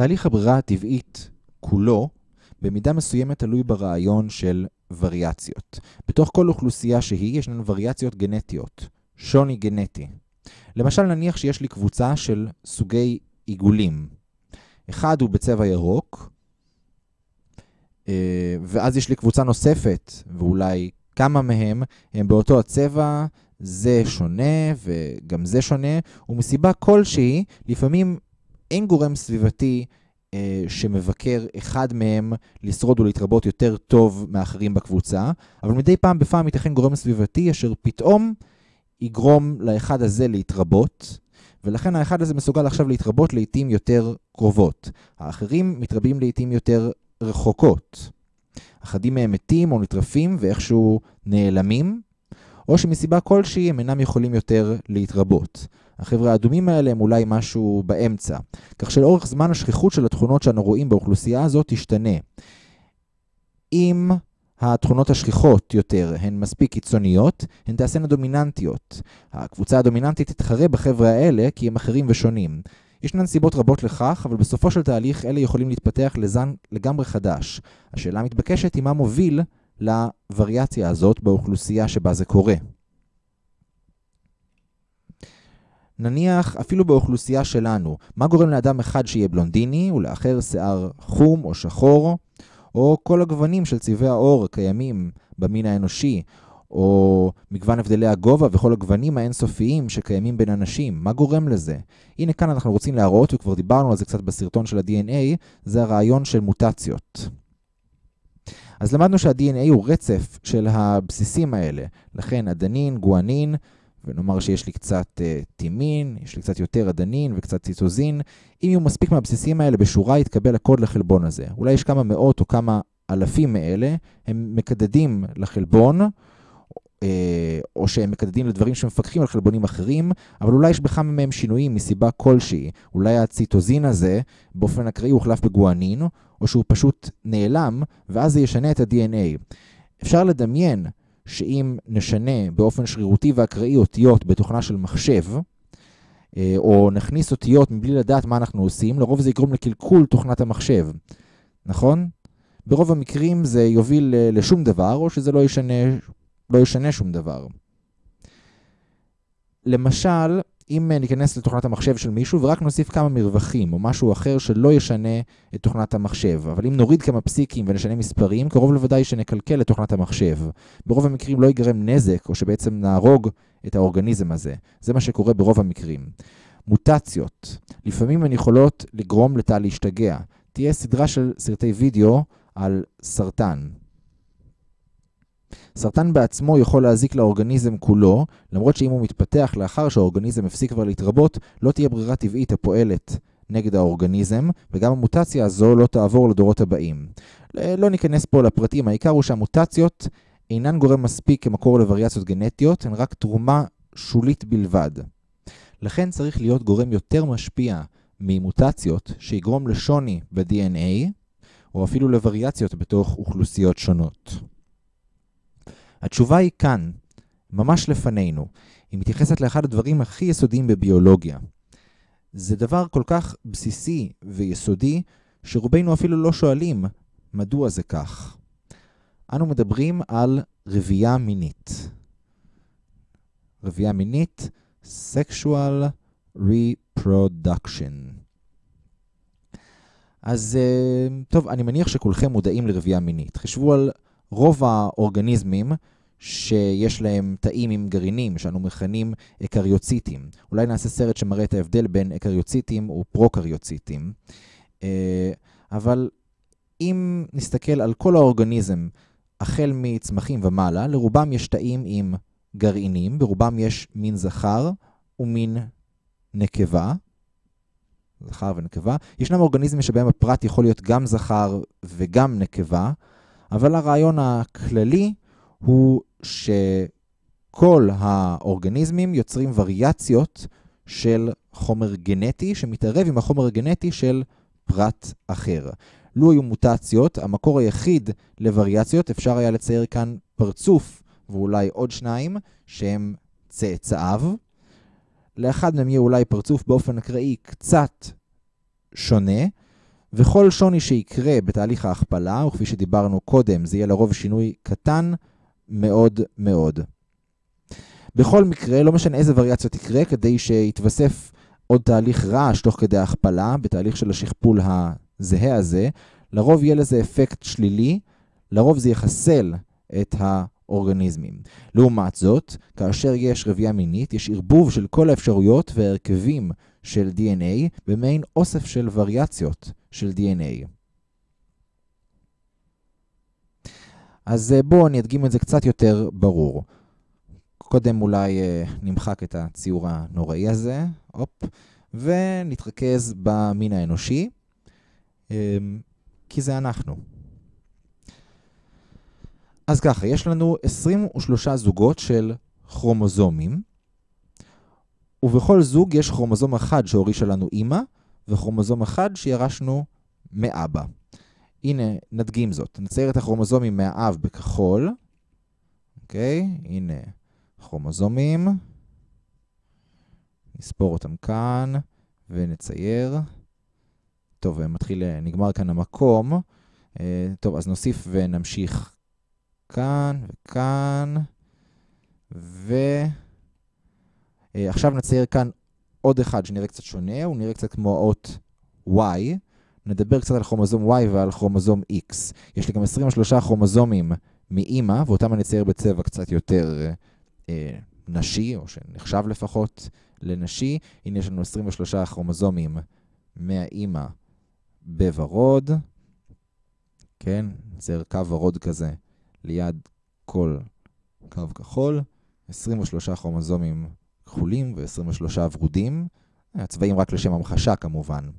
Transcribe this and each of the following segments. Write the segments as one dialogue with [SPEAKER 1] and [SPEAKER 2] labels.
[SPEAKER 1] תהליך הברירה הטבעית כולו במידה מסוימת תלוי ברעיון של וריאציות. בתוך כל אוכלוסייה שהיא ישנן וריאציות גנטיות, שוני גנטי. למשל נניח שיש לי קבוצה של סוגי עיגולים. אחד הוא בצבע ירוק, אה, ואז יש לי קבוצה נוספת, ואולי כמה מהם הם באותו הצבע, זה שונה וגם זה שונה, ומסיבה כלשהי, לפעמים אין גורם סביבתי אה, שמבקר אחד מהם לשרוד ולהתרבות יותר טוב מאחרים בקבוצה, אבל מדי פעם בפעם ייתכן גורם סביבתי אשר פתאום יגרום לאחד הזה להתרבות, ולכן האחד הזה מסוגל עכשיו להתרבות לעיתים יותר קרובות. האחרים מתרבים לעיתים יותר רחוקות. אחדים מהם מתים או נטרפים ואיכשהו נעלמים, או שמסיבה כלשהי הם אינם יכולים יותר להתרבות. החבר'ה האדומים האלה הם אולי משהו באמצע, כך שלאורך זמן השכיחות של התכונות שאנו רואים באוכלוסייה הזאת תשתנה. אם התכונות השכיחות יותר הן מספיק קיצוניות, הן תעשינה דומיננטיות. הקבוצה הדומיננטית תתחרה בחבר'ה האלה כי הם אחרים ושונים. ישנן סיבות רבות לכך, אבל בסופו של תהליך אלה יכולים להתפתח לזן לגמרי חדש. השאלה המתבקשת היא מה מוביל לווריאציה הזאת באוכלוסייה שבה זה קורה. נניח אפילו באוכלוסייה שלנו, מה גורם לאדם אחד שיהיה בלונדיני ולאחר שיער חום או שחור, או כל הגוונים של צבעי העור הקיימים במין האנושי, או מגוון הבדלי הגובה וכל הגוונים האינסופיים שקיימים בין אנשים. מה גורם לזה? הנה כאן אנחנו רוצים להראות, וכבר דיברנו על זה קצת בסרטון של ה-DNA, זה הרעיון של מוטציות. אז למדנו שה-DNA הוא רצף של הבסיסים האלה. לכן אדנין, גואנין, ונאמר שיש לי קצת uh, טימין, יש לי קצת יותר אדנין וקצת ציטוזין. אם יהיו מספיק מהבסיסים האלה בשורה, יתקבל הקוד לחלבון הזה. אולי יש כמה מאות או כמה אלפים מאלה, הם מקדדים לחלבון, או שהם מקדדים לדברים שמפקחים על חלבונים אחרים, אבל אולי יש בכמה מהם שינויים מסיבה כלשהי. אולי הציטוזין הזה באופן אקראי הוחלף בגואנין, או שהוא פשוט נעלם, ואז זה ישנה את ה-DNA. אפשר לדמיין שאם נשנה באופן שרירותי ואקראי אותיות בתוכנה של מחשב, אה, או נכניס אותיות מבלי לדעת מה אנחנו עושים, לרוב זה יגרום לקלקול תוכנת המחשב, נכון? ברוב המקרים זה יוביל אה, לשום דבר, או שזה לא ישנה לא ישנה שום דבר. למשל, אם ניכנס לתוכנת המחשב של מישהו ורק נוסיף כמה מרווחים או משהו אחר שלא ישנה את תוכנת המחשב, אבל אם נוריד כמה פסיקים ונשנה מספרים, קרוב לוודאי שנקלקל את תוכנת המחשב. ברוב המקרים לא ייגרם נזק או שבעצם נהרוג את האורגניזם הזה. זה מה שקורה ברוב המקרים. מוטציות, לפעמים הן יכולות לגרום לתא להשתגע. תהיה סדרה של סרטי וידאו על סרטן. סרטן בעצמו יכול להזיק לאורגניזם כולו, למרות שאם הוא מתפתח לאחר שהאורגניזם הפסיק כבר להתרבות, לא תהיה ברירה טבעית הפועלת נגד האורגניזם, וגם המוטציה הזו לא תעבור לדורות הבאים. לא ניכנס פה לפרטים, העיקר הוא שהמוטציות אינן גורם מספיק כמקור לווריאציות גנטיות, הן רק תרומה שולית בלבד. לכן צריך להיות גורם יותר משפיע ממוטציות שיגרום לשוני ב-DNA, או אפילו לווריאציות בתוך אוכלוסיות שונות. התשובה היא כאן, ממש לפנינו. היא מתייחסת לאחד הדברים הכי יסודיים בביולוגיה. זה דבר כל כך בסיסי ויסודי, שרובנו אפילו לא שואלים מדוע זה כך. אנו מדברים על רבייה מינית. רבייה מינית, sexual reproduction. אז אה, טוב, אני מניח שכולכם מודעים לרבייה מינית. חשבו על רוב האורגניזמים שיש להם תאים עם גרעינים, שאנו מכנים אקריוציטים. אולי נעשה סרט שמראה את ההבדל בין אקריוציטים ופרוקריוציטים. אה, אבל אם נסתכל על כל האורגניזם, החל מצמחים ומעלה, לרובם יש תאים עם גרעינים, ברובם יש מין זכר ומין נקבה. זכר ונקבה. ישנם אורגניזמים שבהם הפרט יכול להיות גם זכר וגם נקבה, אבל הרעיון הכללי הוא שכל האורגניזמים יוצרים וריאציות של חומר גנטי שמתערב עם החומר הגנטי של פרט אחר. לו היו מוטציות, המקור היחיד לווריאציות, אפשר היה לצייר כאן פרצוף ואולי עוד שניים שהם צאצאיו. לאחד מהם יהיה אולי פרצוף באופן אקראי קצת שונה, וכל שוני שיקרה בתהליך ההכפלה, וכפי שדיברנו קודם, זה יהיה לרוב שינוי קטן מאוד מאוד. בכל מקרה, לא משנה איזה וריאציות יקרה, כדי שיתווסף עוד תהליך רעש תוך כדי ההכפלה, בתהליך של השכפול הזהה הזה, לרוב יהיה לזה אפקט שלילי, לרוב זה יחסל את האורגניזמים. לעומת זאת, כאשר יש רבייה מינית, יש ערבוב של כל האפשרויות והרכבים של DNA במעין אוסף של וריאציות של DNA. אז אה, בואו אני אדגים את זה קצת יותר ברור. קודם אולי אה, נמחק את הציור הנוראי הזה, הופ, ונתרכז במין האנושי, אה, כי זה אנחנו. אז ככה, יש לנו 23 זוגות של כרומוזומים, ובכל זוג יש כרומוזום אחד שהורישה לנו אימא, וכרומוזום אחד שירשנו מאבא. הנה, נדגים זאת. נצייר את הכרומוזומים מהאב בכחול. אוקיי? הנה כרומוזומים. נספור אותם כאן ונצייר. טוב, מתחיל, נגמר כאן המקום. אה, טוב, אז נוסיף ונמשיך כאן וכאן. ועכשיו אה, נצייר כאן עוד אחד שנראה קצת שונה, הוא נראה קצת כמו האות Y. נדבר קצת על כרומוזום Y ועל כרומוזום X. יש לי גם 23 כרומוזומים מאימא, ואותם אני אצייר בצבע קצת יותר אה, נשי, או שנחשב לפחות לנשי. הנה יש לנו 23 כרומוזומים מהאימא בוורוד. כן, נצייר קו ורוד כזה ליד כל קו כחול. 23 כרומוזומים כחולים ו-23 ורודים. הצבעים רק לשם המחשה כמובן.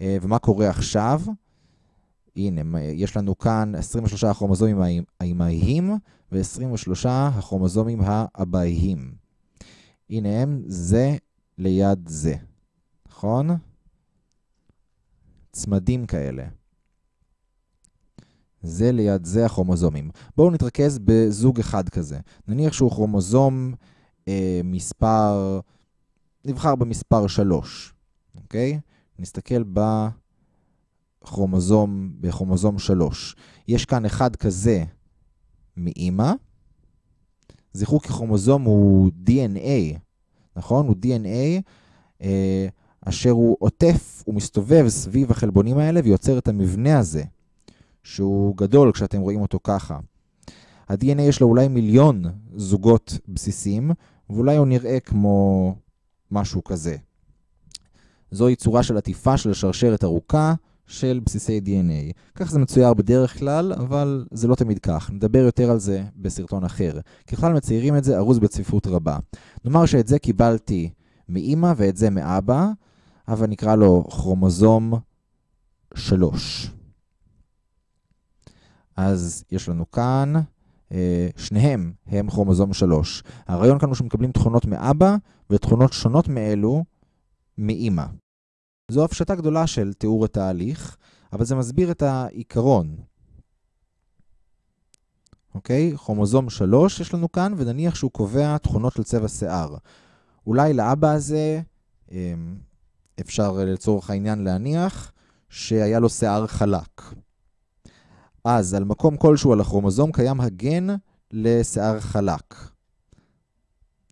[SPEAKER 1] אה, ומה קורה עכשיו? הנה, יש לנו כאן 23 הכרומוזומים האימהיים ו-23 הכרומוזומים האבאיים. הנה הם זה ליד זה, נכון? צמדים כאלה. זה ליד זה הכרומוזומים. בואו נתרכז בזוג אחד כזה. נניח שהוא כרומוזום מספר, נבחר במספר 3, אוקיי? נסתכל בכרומוזום, בכרומוזום 3. יש כאן אחד כזה מאימא. זכרו כי כרומוזום הוא DNA, נכון? הוא DNA אה, אשר הוא עוטף, הוא מסתובב סביב החלבונים האלה ויוצר את המבנה הזה, שהוא גדול כשאתם רואים אותו ככה. ה-DNA יש לו אולי מיליון זוגות בסיסים, ואולי הוא נראה כמו משהו כזה. זוהי צורה של עטיפה של שרשרת ארוכה של בסיסי DNA. כך זה מצויר בדרך כלל, אבל זה לא תמיד כך. נדבר יותר על זה בסרטון אחר. ככלל מציירים את זה ארוז בצפיפות רבה. נאמר שאת זה קיבלתי מאימא ואת זה מאבא, אבל נקרא לו כרומוזום 3. אז יש לנו כאן, שניהם הם כרומוזום 3. הרעיון כאן הוא שמקבלים תכונות מאבא ותכונות שונות מאלו מאימא. זו הפשטה גדולה של תיאור התהליך, אבל זה מסביר את העיקרון. אוקיי? כרומוזום 3 יש לנו כאן, ונניח שהוא קובע תכונות של צבע שיער. אולי לאבא הזה אמ, אפשר לצורך העניין להניח שהיה לו שיער חלק. אז על מקום כלשהו על הכרומוזום קיים הגן לשיער חלק.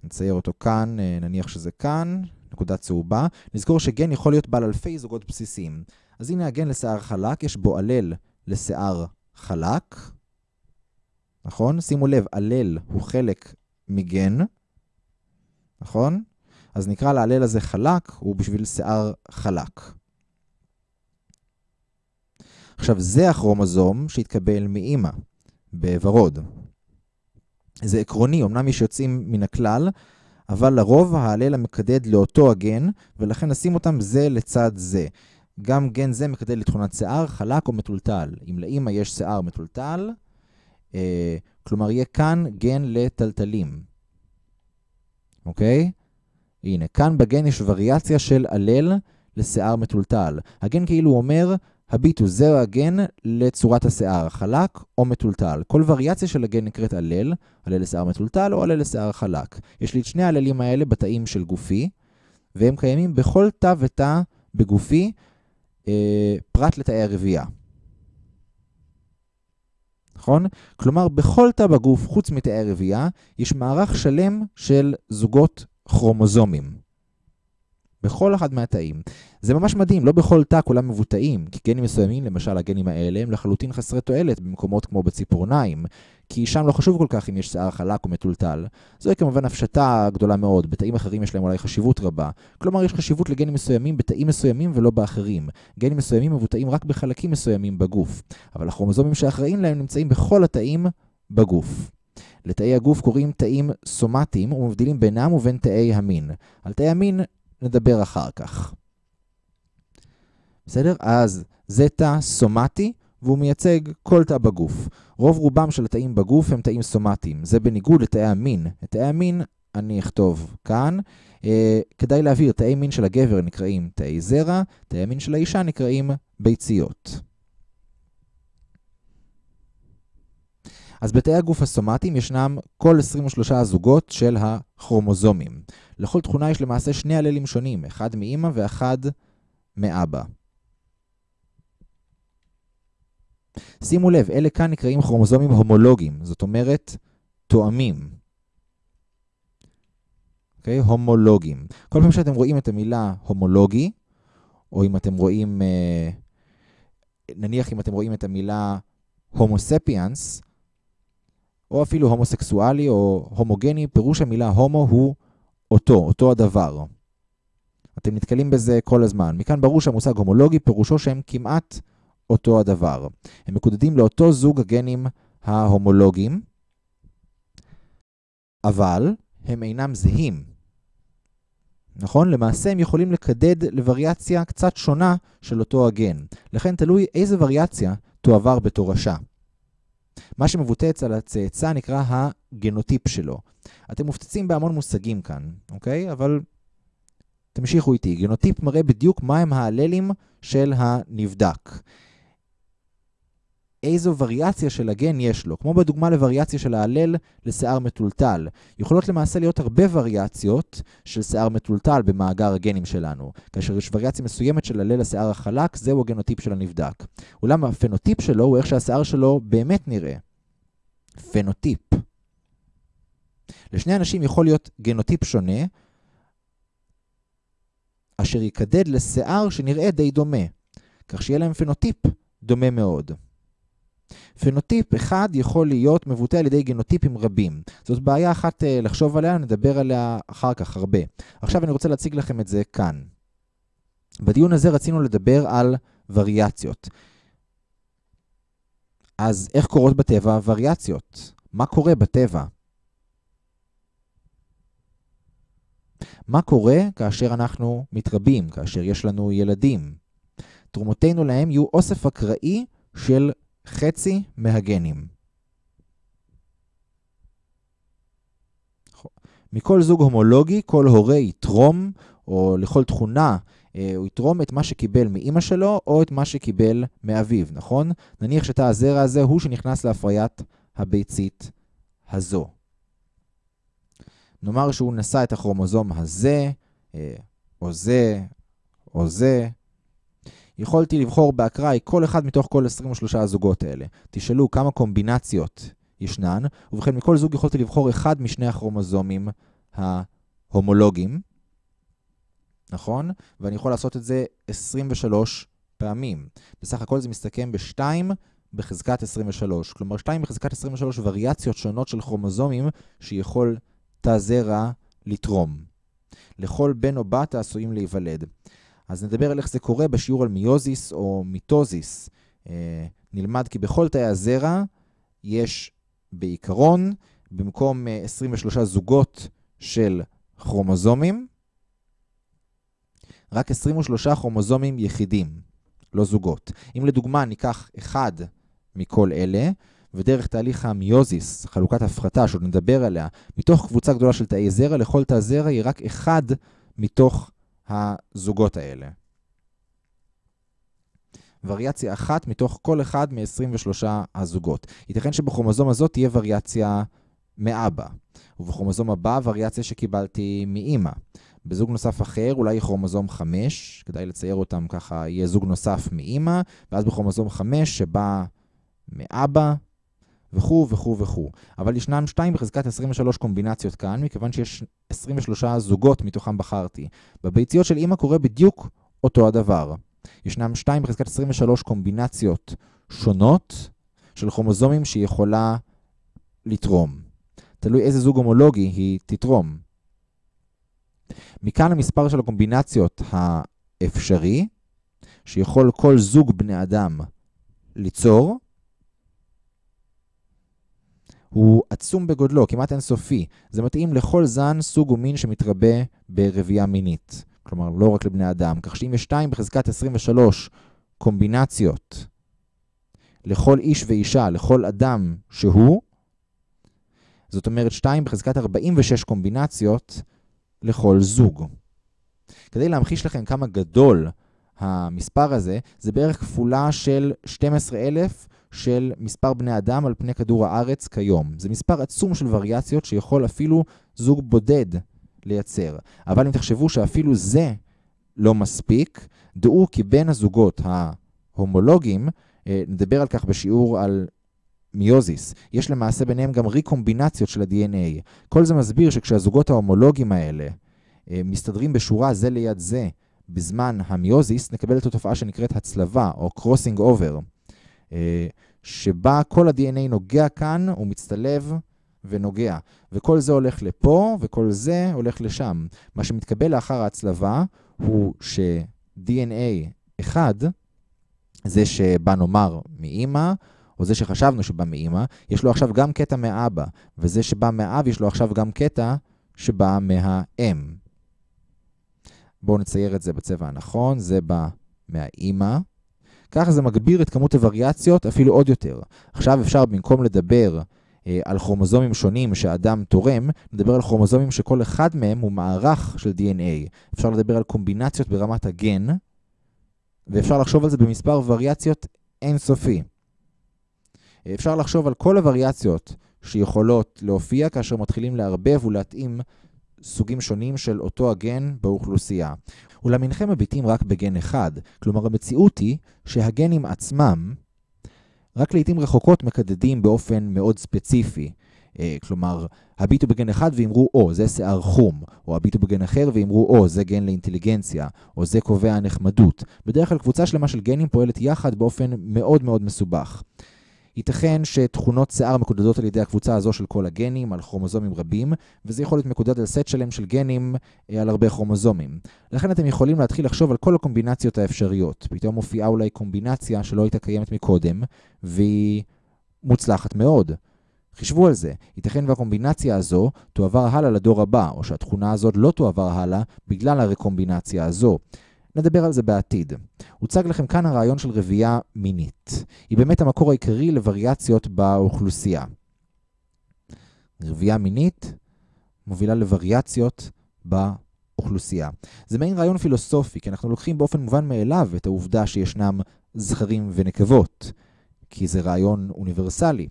[SPEAKER 1] נצייר אותו כאן, אה, נניח שזה כאן, נקודה צהובה. נזכור שגן יכול להיות בעל אלפי זוגות בסיסיים. אז הנה הגן לשיער חלק, יש בו עלל לשיער חלק. נכון? שימו לב, עלל הוא חלק מגן. נכון? אז נקרא לעלל הזה חלק, הוא בשביל שיער חלק. עכשיו, זה הכרומוזום שהתקבל מאימא, בוורוד. זה עקרוני, אמנם יש יוצאים מן הכלל, אבל לרוב ההלל המקדד לאותו הגן, ולכן נשים אותם זה לצד זה. גם גן זה מקדד לתכונת שיער, חלק או מטולטל. אם לאמא יש שיער מטולטל, אה, כלומר יהיה כאן גן לטלטלים. אוקיי? הנה, כאן בגן יש וריאציה של הלל לשיער מטולטל. הגן כאילו אומר, הביטו, זהו הגן לצורת השיער, חלק או מטולטל. כל וריאציה של הגן נקראת הלל, הלל לשיער מטולטל או הלל לשיער חלק. יש לי את שני ההללים האלה בתאים של גופי, והם קיימים בכל תא ותא בגופי, אה, פרט לתאי הרבייה. נכון? כלומר, בכל תא בגוף, חוץ מתאי הרבייה, יש מערך שלם של זוגות כרומוזומים. בכל אחד מהתאים. זה ממש מדהים, לא בכל תא כולם מבוטאים, כי גנים מסוימים, למשל הגנים האלה, הם לחלוטין חסרי תועלת במקומות כמו בציפורניים, כי שם לא חשוב כל כך אם יש שיער חלק או מטולטל. זוהי כמובן הפשטה גדולה מאוד, בתאים אחרים יש להם אולי חשיבות רבה. כלומר, יש חשיבות לגנים מסוימים בתאים מסוימים ולא באחרים. גנים מסוימים מבוטאים רק בחלקים מסוימים בגוף, אבל הכרומוזומים שאחראים להם נמצאים בכל התאים בגוף. לתאי הגוף קוראים תאים סומטיים ומבדילים בינם ובין תאי המין. על תאי המין נדבר אחר כך. בסדר? אז זה תא סומטי, והוא מייצג כל תא בגוף. רוב רובם של התאים בגוף הם תאים סומטיים. זה בניגוד לתאי המין. את תאי המין אני אכתוב כאן. אה, כדאי להבהיר, תאי מין של הגבר נקראים תאי זרע, תאי מין של האישה נקראים ביציות. אז בתאי הגוף הסומטיים ישנם כל 23 הזוגות של הכרומוזומים. לכל תכונה יש למעשה שני הללים שונים, אחד מאמא ואחד מאבא. שימו לב, אלה כאן נקראים כרומוזומים הומולוגיים, זאת אומרת, תואמים. אוקיי? Okay? הומולוגיים. כל פעם שאתם רואים את המילה הומולוגי, או אם אתם רואים, אה, נניח אם אתם רואים את המילה הומוספיאנס, או אפילו הומוסקסואלי או הומוגני, פירוש המילה הומו הוא אותו, אותו הדבר. אתם נתקלים בזה כל הזמן. מכאן ברור שהמושג הומולוגי פירושו שהם כמעט אותו הדבר. הם מקודדים לאותו זוג הגנים ההומולוגיים, אבל הם אינם זהים. נכון? למעשה הם יכולים לקדד לווריאציה קצת שונה של אותו הגן. לכן תלוי איזה וריאציה תועבר בתורשה. מה שמבוטא אצל הצאצא נקרא הגנוטיפ שלו. אתם מופצצים בהמון מושגים כאן, אוקיי? אבל תמשיכו איתי. גנוטיפ מראה בדיוק מהם ההללים של הנבדק. איזו וריאציה של הגן יש לו, כמו בדוגמה לווריאציה של ההלל לשיער מטולטל. יכולות למעשה להיות הרבה וריאציות של שיער מטולטל במאגר הגנים שלנו. כאשר יש וריאציה מסוימת של הלל לשיער החלק, זהו הגנוטיפ של הנבדק. אולם הפנוטיפ שלו הוא איך שהשיער שלו באמת נראה. פנוטיפ. לשני אנשים יכול להיות גנוטיפ שונה, אשר יקדד לשיער שנראה די דומה, כך שיהיה להם פנוטיפ דומה מאוד. פנוטיפ אחד יכול להיות מבוטא על ידי גנוטיפים רבים. זאת בעיה אחת אה, לחשוב עליה, נדבר עליה אחר כך הרבה. עכשיו אני רוצה להציג לכם את זה כאן. בדיון הזה רצינו לדבר על וריאציות. אז איך קורות בטבע וריאציות? מה קורה בטבע? מה קורה כאשר אנחנו מתרבים, כאשר יש לנו ילדים? תרומותינו להם יהיו אוסף אקראי של חצי מהגנים. מכל זוג הומולוגי, כל הורה יתרום, או לכל תכונה, הוא יתרום את מה שקיבל מאימא שלו, או את מה שקיבל מאביו, נכון? נניח שתא הזרע הזה הוא שנכנס להפריית הביצית הזו. נאמר שהוא נשא את הכרומוזום הזה, אה, או זה, או זה, יכולתי לבחור באקראי כל אחד מתוך כל 23 הזוגות האלה. תשאלו כמה קומבינציות ישנן, ובכן מכל זוג יכולתי לבחור אחד משני הכרומוזומים ההומולוגיים, נכון? ואני יכול לעשות את זה 23 פעמים. בסך הכל זה מסתכם ב-2 בחזקת 23. כלומר, 2 בחזקת 23 וריאציות שונות של כרומוזומים שיכול תא זרע לתרום. לכל בן או בת העשויים להיוולד. אז נדבר על איך זה קורה בשיעור על מיוזיס או מיטוזיס. אה, נלמד כי בכל תאי הזרע יש בעיקרון, במקום 23 אה, זוגות של כרומוזומים, רק 23 כרומוזומים יחידים, לא זוגות. אם לדוגמה ניקח אחד מכל אלה, ודרך תהליך המיוזיס, חלוקת הפחתה שעוד נדבר עליה, מתוך קבוצה גדולה של תאי זרע, לכל תא זרע יהיה רק אחד מתוך הזוגות האלה. וריאציה אחת מתוך כל אחד מ-23 הזוגות. ייתכן שבכרומוזום הזאת תהיה וריאציה מאבא, ובכרומוזום הבא וריאציה שקיבלתי מאימא. בזוג נוסף אחר אולי כרומוזום 5, כדאי לצייר אותם ככה, יהיה זוג נוסף מאימא, ואז בכרומוזום 5 שבא מאבא, וכו' וכו' וכו'. אבל ישנם 2 בחזקת 23 קומבינציות כאן, מכיוון שיש 23 זוגות מתוכם בחרתי. בביציות של אימא קורה בדיוק אותו הדבר. ישנם 2 בחזקת 23 קומבינציות שונות של כרומוזומים שהיא יכולה לתרום. תלוי איזה זוג הומולוגי היא תתרום. מכאן המספר של הקומבינציות האפשרי, שיכול כל זוג בני אדם ליצור, הוא עצום בגודלו, כמעט אינסופי. זה מתאים לכל זן, סוג ומין שמתרבה ברבייה מינית. כלומר, לא רק לבני אדם. כך שאם יש 2 בחזקת 23 קומבינציות לכל איש ואישה, לכל אדם שהוא, זאת אומרת 2 בחזקת 46 קומבינציות לכל זוג. כדי להמחיש לכם כמה גדול המספר הזה, זה בערך כפולה של 12,000 של מספר בני אדם על פני כדור הארץ כיום. זה מספר עצום של וריאציות שיכול אפילו זוג בודד לייצר. אבל אם תחשבו שאפילו זה לא מספיק, דעו כי בין הזוגות ההומולוגיים, אה, נדבר על כך בשיעור על מיוזיס, יש למעשה ביניהם גם ריקומבינציות של ה-DNA. כל זה מסביר שכשהזוגות ההומולוגיים האלה אה, מסתדרים בשורה זה ליד זה בזמן המיוזיס, נקבל את התופעה שנקראת הצלבה או crossing over. אה, שבה כל ה-DNA נוגע כאן, הוא מצטלב ונוגע. וכל זה הולך לפה, וכל זה הולך לשם. מה שמתקבל לאחר ההצלבה הוא ש-DNA אחד, זה שבא נאמר מאימא, או זה שחשבנו שבא מאימא, יש לו עכשיו גם קטע מאבא, וזה שבא מאב יש לו עכשיו גם קטע שבא מהאם. בואו נצייר את זה בצבע הנכון, זה בא מהאימא, ככה זה מגביר את כמות הווריאציות אפילו עוד יותר. עכשיו אפשר במקום לדבר אה, על כרומוזומים שונים שאדם תורם, נדבר על כרומוזומים שכל אחד מהם הוא מערך של DNA. אפשר לדבר על קומבינציות ברמת הגן, ואפשר לחשוב על זה במספר וריאציות אינסופי. אפשר לחשוב על כל הווריאציות שיכולות להופיע כאשר מתחילים לערבב ולהתאים סוגים שונים של אותו הגן באוכלוסייה. אולם אינכם מביטים רק בגן אחד, כלומר המציאות היא שהגנים עצמם רק לעיתים רחוקות מקדדים באופן מאוד ספציפי. אה, כלומר, הביטו בגן אחד ואמרו, או, זה שיער חום, או הביטו בגן אחר ואמרו, או, זה גן לאינטליגנציה, או זה קובע נחמדות. בדרך כלל קבוצה שלמה של גנים פועלת יחד באופן מאוד מאוד מסובך. ייתכן שתכונות שיער מקודדות על ידי הקבוצה הזו של כל הגנים על כרומוזומים רבים, וזה יכול להיות מקודד על סט שלם של גנים אה, על הרבה כרומוזומים. לכן אתם יכולים להתחיל לחשוב על כל הקומבינציות האפשריות. פתאום מופיעה אולי קומבינציה שלא הייתה קיימת מקודם, והיא מוצלחת מאוד. חישבו על זה, ייתכן והקומבינציה הזו תועבר הלאה לדור הבא, או שהתכונה הזאת לא תועבר הלאה בגלל הרקומבינציה הזו. נדבר על זה בעתיד. הוצג לכם כאן הרעיון של רבייה מינית. היא באמת המקור העיקרי לווריאציות באוכלוסייה. רבייה מינית מובילה לווריאציות באוכלוסייה. זה מעין רעיון פילוסופי, כי אנחנו לוקחים באופן מובן מאליו את העובדה שישנם זכרים ונקבות, כי זה רעיון אוניברסלי.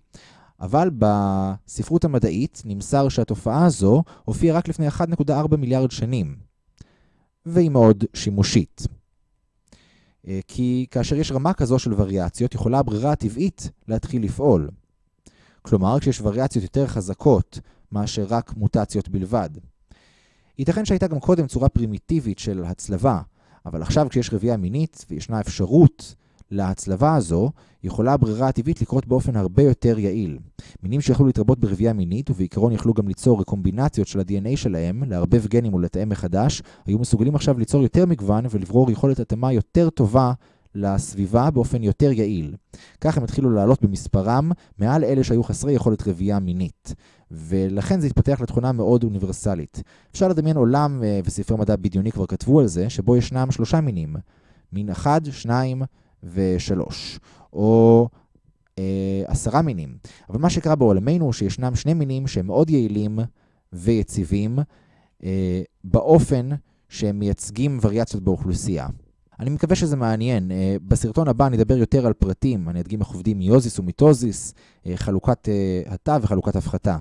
[SPEAKER 1] אבל בספרות המדעית נמסר שהתופעה הזו הופיעה רק לפני 1.4 מיליארד שנים. והיא מאוד שימושית. אה, כי כאשר יש רמה כזו של וריאציות, יכולה הברירה הטבעית להתחיל לפעול. כלומר, כשיש וריאציות יותר חזקות מאשר רק מוטציות בלבד. ייתכן שהייתה גם קודם צורה פרימיטיבית של הצלבה, אבל עכשיו כשיש רבייה מינית וישנה אפשרות להצלבה הזו, יכולה הברירה הטבעית לקרות באופן הרבה יותר יעיל. מינים שיכולו להתרבות ברבייה מינית, ובעיקרון יכלו גם ליצור רקומבינציות של ה-DNA שלהם, לערבב גנים ולתאם מחדש, היו מסוגלים עכשיו ליצור יותר מגוון ולברור יכולת התאמה יותר טובה לסביבה באופן יותר יעיל. כך הם התחילו לעלות במספרם מעל אלה שהיו חסרי יכולת רבייה מינית. ולכן זה התפתח לתכונה מאוד אוניברסלית. אפשר לדמיין עולם, אה, וספרי מדע בדיוני כבר כתבו על זה, שבו ישנם שלושה מינים. מין אחד, שניים ושלוש, או אה, עשרה מינים. אבל מה שקרה בעולמנו הוא שישנם שני מינים שהם מאוד יעילים ויציבים אה, באופן שהם מייצגים וריאציות באוכלוסייה. אני מקווה שזה מעניין. אה, בסרטון הבא אני אדבר יותר על פרטים, אני אדגים איך עובדים מיוזיס ומיטוזיס, אה, חלוקת אה, התא וחלוקת הפחתה.